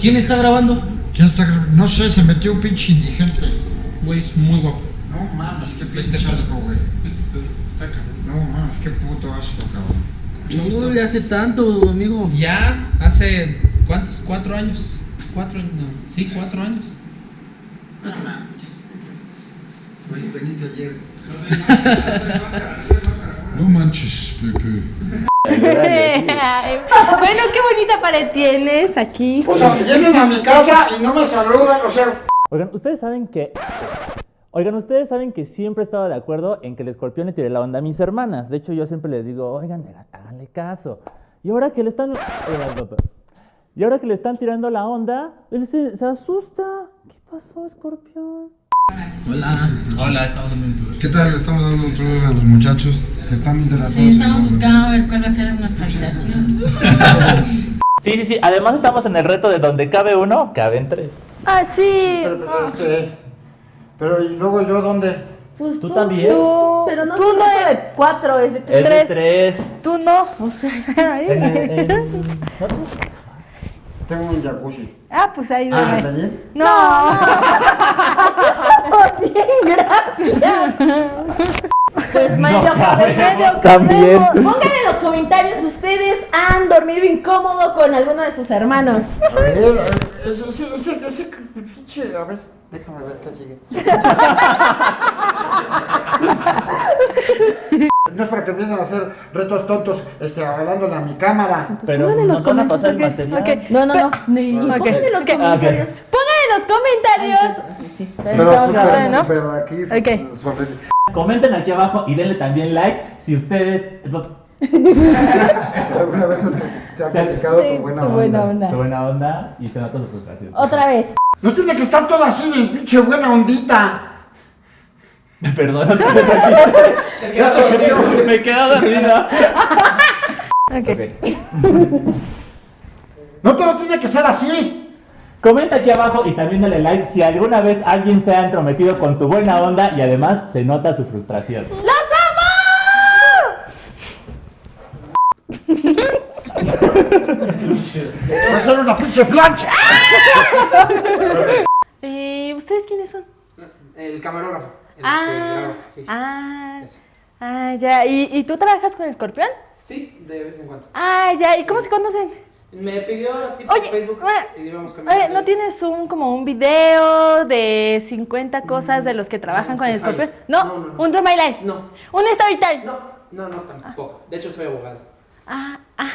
¿quién está grabando? ¿Quién está grabando? No sé, se metió un pinche indigente. Güey, es muy guapo. No mames, qué Este pinche pedo. asco, güey. Este pedo, está cabrón. No mames, qué puto asco, cabrón. Gusto. Uy, hace tanto, amigo. Ya hace, ¿cuántos? ¿Cuatro años? ¿Cuatro años? No, sí, cuatro años. No mames. Güey, veniste ayer. No manches, Pepe. Bueno, qué bonita pared tienes aquí. O sea, vienen a mi casa y no me saludan, o sea. Oigan, ustedes saben que. Oigan, ustedes saben que siempre he estado de acuerdo en que el escorpión le tire la onda a mis hermanas. De hecho, yo siempre les digo, oigan, háganle caso. Y ahora que le están. Y ahora que le están tirando la onda, él se, se asusta. ¿Qué pasó, escorpión? Hola. Hola, estamos en un tour. ¿Qué tal? Le estamos dando un tour a los muchachos que están interesados. Sí, estamos buscando a ver cuál va a ser nuestra habitación. Sí, sí, sí. Además, estamos en el reto de donde cabe uno, caben tres. Ah, sí. Pero, pero, este, pero y luego yo dónde? Pues ¿Tú también? Tú, Pero no tú no eres cuatro, es de Es de tres. tres. Tú no. O sea, ahí. en- Tengo un jacuzzi. Ah, pues ahí Ah. ¿está bien? No. Bien, gracias. Pues medio No, también. Pongan en los comentarios si ustedes han dormido incómodo con alguno de sus hermanos. A ver, a ver, ese, ese, ese, ese, pinche, a ver, déjame ver qué sigue. No es para que empiecen a hacer retos tontos, este, hablándole a mi cámara. Pero pongan en los comentarios. No, no, no. Ni- Ok. Pongan en los comentarios. Pongan en los comentarios. Sí, Pero grabando, ¿no? súper aquí, horrible. Comenten aquí abajo y denle también like si ustedes. Alguna vez es que te ha platicado tu buena Tu onda. buena onda. Su buena onda y se nota su frustración. Otra vez. No tiene que estar todo así de pinche buena ondita. Perdón, Ya se me he quedado dormida. Ok. No todo tiene que ser así. Comenta aquí abajo y también dale like si alguna vez alguien se ha entrometido con tu buena onda y además se nota su frustración. Va a ser una pinche plancha. ¿Y ustedes quiénes son? El camarógrafo. El Ah, sí. ah, ah, ya. ¿Y, ¿Y tú trabajas con Escorpión? Sí, de vez en cuando. Ah, ya. ¿Y cómo se conocen? Me pidió así por Oye, Facebook oye, y íbamos caminando. Oye, ¿no tienes un como un video de 50 cosas de los que trabajan no, con el pues. Escorpión? ¿No? No, no, no. ¿Un Draw My Life? No. ¿Un Story Time? No, no, no, tampoco. De hecho, soy abogado. Ah, ah.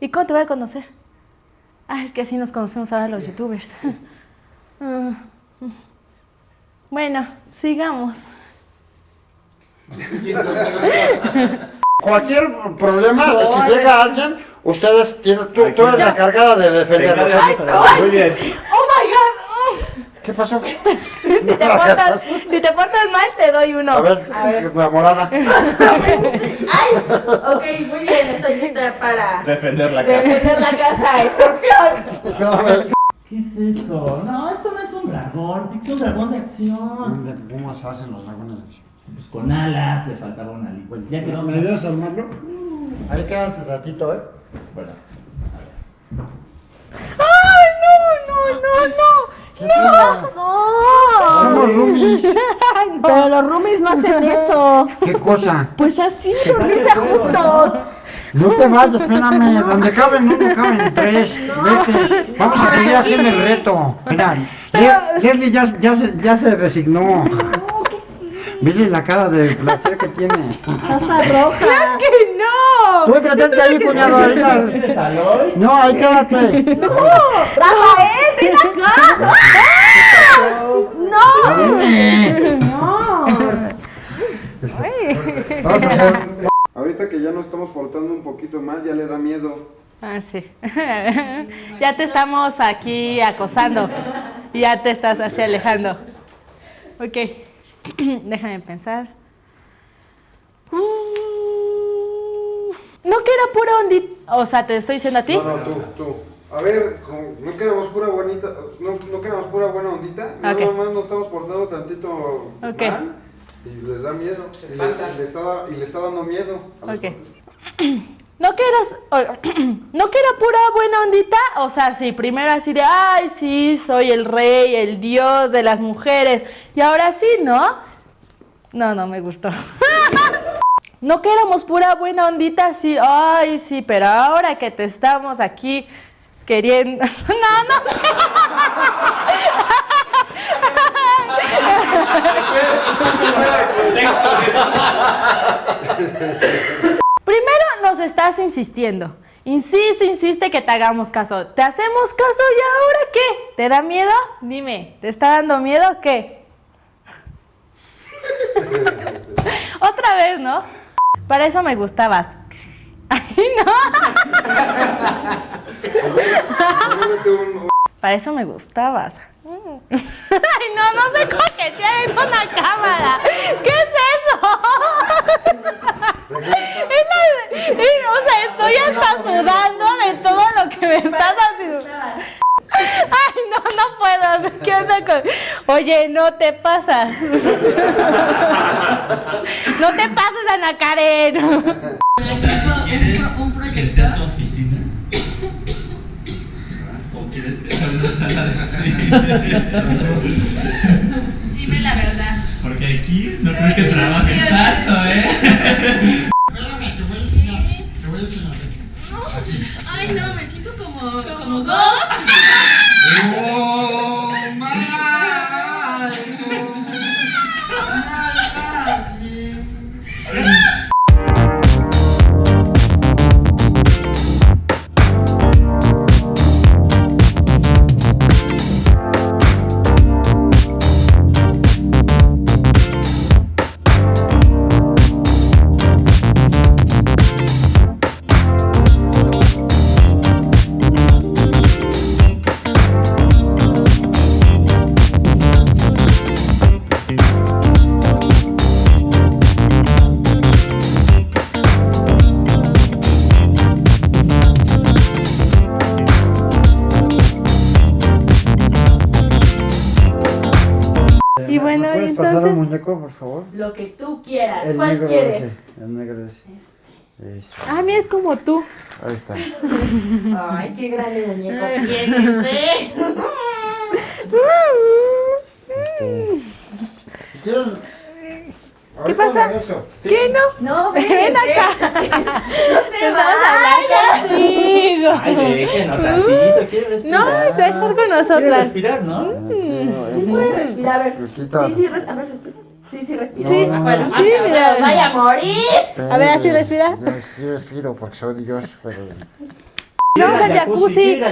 ¿Y cómo te voy a conocer? Ah, es que así nos conocemos ahora los youtubers. Mm. Bueno, sigamos. Cualquier problema, si llega alguien, ustedes tienen, tú, tú eres la cargada de defenderlos. Muy bien. ¡Oh, my God! ¿Qué pasó? Si te, portas, si te portas mal, te doy uno. A ver, enamorada. Ay, ok, muy bien, estoy lista para Defender la casa. defender la casa, escorpión. ¿Qué es eso? No, esto no es un dragón, es un dragón de acción. ¿Cómo se hacen los dragones? Pues con alas, le faltaba una alita. Ya quedó. ¿Me ayudas a armarlo? Ahí quédate ratito, ¿eh? Bueno, ¡Ay, no, no, no, no! ¿Qué tiene? Somos roomies. Ay, no. Pero los roomies no hacen eso. ¿Qué cosa? Pues así, dormirse juntos. No te vayas, espérame. Donde caben uno, caben tres. Vete. Vamos a seguir haciendo el reto. Mira, Le- Leslie ya, ya, se, ya se resignó. Mire la cara de placer que tiene. Hasta roja. ¡Que no! Tú quédate ahí, cuñado. No, ahí quédate. Rafael, ven acá. No. Vienes. No. Vamos a hacer. Ahorita que ya nos estamos portando un poquito mal, ya le da miedo. Ah, sí. ya te estamos aquí acosando. Y ya te estás así alejando. Ok. Déjame pensar. Uh, no que era pura ondita. O sea, te estoy diciendo a ti. No, no, tú, tú. A ver, no queremos pura bonita, no, no queremos pura buena ondita, nada Ok. más nos estamos portando tantito Ok. mal y les da miedo. Y le, y le está, y le está dando miedo a. No que eras, no que era pura buena ondita, o sea, sí, primero así de, ay, sí, soy el rey, el dios de las mujeres, y ahora sí, ¿no? No, no me gustó. No que éramos pura buena ondita, así, ay, sí, pero ahora que te estamos aquí queriendo... No, no. Primero nos estás insistiendo. Insiste, insiste que te hagamos caso. ¿Te hacemos caso y ahora qué? ¿Te da miedo? Dime, ¿te está dando miedo qué? Otra vez, ¿no? Para eso me gustabas. Ay, no. Para eso me gustabas. Ay, no, no sé coquetear en una cámara. ¿Qué es eso? Es la- es- o sea, estoy hasta sudando de todo lo que me estás haciendo. Ay, no, no puedo. ¿Qué onda con- Oye, no te pasas. No te pases, Ana Karen. ¿Quieres un, pro- un que sea tu oficina? ¿O quieres que sea una sala de cine? Dime la verdad. Porque aquí no creo que trabajes tanto, ¿eh? Espérame, te voy a enseñar. Te voy a enseñar. Ay, no, me siento como, como dos. Muñeco, por favor? Lo que tú quieras. El ¿Cuál negro quieres? ese. El negro ese. Eso. A mí es como tú. Ahí está. Ay, qué grande muñeco tienes, ¿eh? ¿Quieren? ¿Qué pasa? ¿Qué no? No, ven, Ven acá. No te Vamos a hablar contigo. Ay, déjenos tantito, quiere respirar. No, va a estar con Quiere nosotras. respirar, ¿no? Sí puedes respirar, a ver. Sí, sí, res- a ver, respira. Sí, sí, respira. No, no, Bueno, no. sí, Sí, mira. Vaya a morir. A ver, así respira. Yo sí respiro porque soy Dios, pero... Vamos al jacuzzi. No,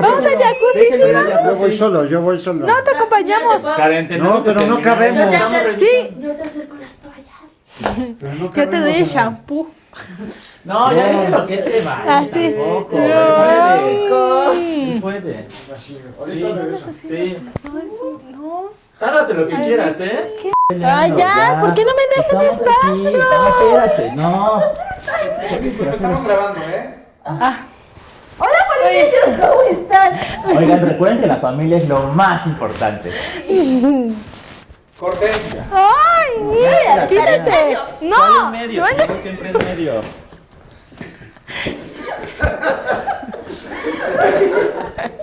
Vamos al jacuzzi, sí, al Yo voy solo, yo voy solo. No, te acompañamos. No, pero que no cabemos. Yo te acerco, Sí. yo te acerco las toallas. No Yo te doy el shampoo. No, ya déjenlo que él se vaya. Ah, sí. Tampoco. No. Así, Ahorita Sí. regreso. Sí. No, eso no. Tárdate lo que quieras, ¿eh? Ay, ya, ¿por qué no me dejan espacio? No, espérate, no. Estamos grabando, ¿eh? Hola, Polinicio, ¿cómo están? Oigan, recuerden que la familia es lo más importante. Corte. Ay, mira, quítate. No. ¿Cuál en medio? no, Siempre, siempre en medio.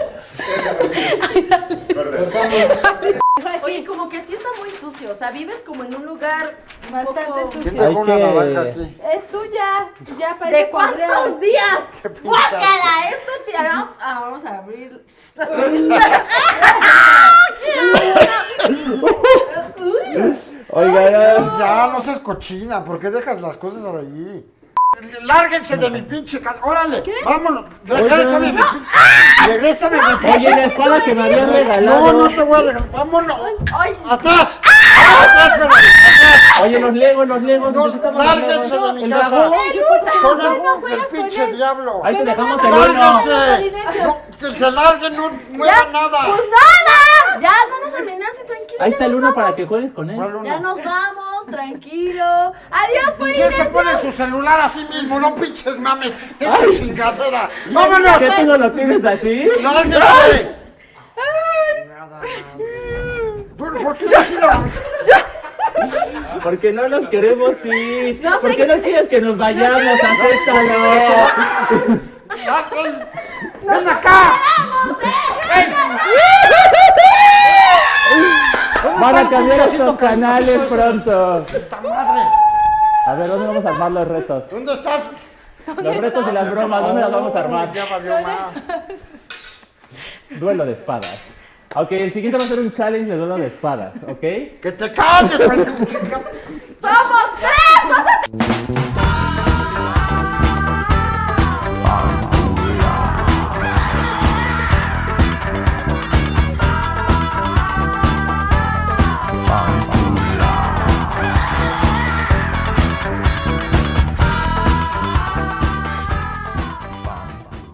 Oye, como que sí está muy sucio. O sea, vives como en un lugar Bastante poco- ¿Quién sucio. Hay una naranja aquí? Es tuya. Ya parece ¿De cuántos días? pinta. ¡Guácala! Esto te vamos, ah, vamos a abrir. Oigan, Ya, no seas cochina, ¿por qué dejas las cosas ahí? Lárguense de mi pinche casa, órale, vámonos, regrésame mi pinche, regrésame mi pinche. oye, la espada que me habían No, regalado. no te voy a regalar, vámonos, atrás, atrás, pero, atrás. Oye, los legos, los legos. No, los lárguense de mi El casa. Son el, el pinche diablo. Ahí te dejamos el. ¡Lárguense! No, que se larguen, no muevan nada. pues nada. Ya, no nos amenaces, tranquilo. Ahí ya está el uno para que juegues con él. Ya nos vamos, tranquilo. Adiós, ¿Quién se pone en su celular así mismo? No pinches mames, esta chingadera. ¡Vámonos! ¿Qué tú no lo tienes así? ¡Lárguense! Nada, madre. ¿Por, por qué se ha sido? Porque no nos queremos ir. No sé ¿Por qué no quieres que nos vayamos? Acéptalo. ¡Ven acá! ¿Dónde Van a cambiar estos canales pronto. ¡Puta madre! A ver, ¿dónde vamos a armar los retos? ¿Dónde estás? Los retos y las bromas, ¿dónde las vamos a armar? Ya. Duelo de espadas. Ok, el siguiente va a ser un challenge de duelo de espadas, ¿ok? ¡Que te calles, ¡Somos